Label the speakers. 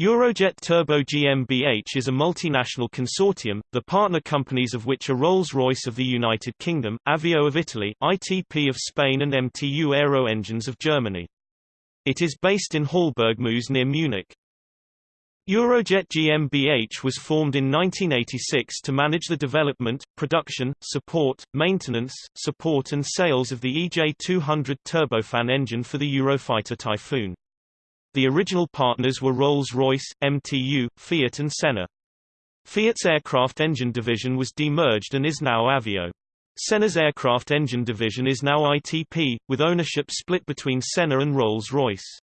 Speaker 1: Eurojet Turbo GmbH is a multinational consortium, the partner companies of which are Rolls-Royce of the United Kingdom, Avio of Italy, ITP of Spain and MTU Aero Engines of Germany. It is based in Hallbergmoos near Munich. Eurojet GmbH was formed in 1986 to manage the development, production, support, maintenance, support and sales of the EJ200 turbofan engine for the Eurofighter Typhoon. The original partners were Rolls-Royce, MTU, Fiat and Sener. Fiat's aircraft engine division was demerged and is now Avio. Sener's aircraft engine division is now ITP, with ownership split between Sener and Rolls-Royce.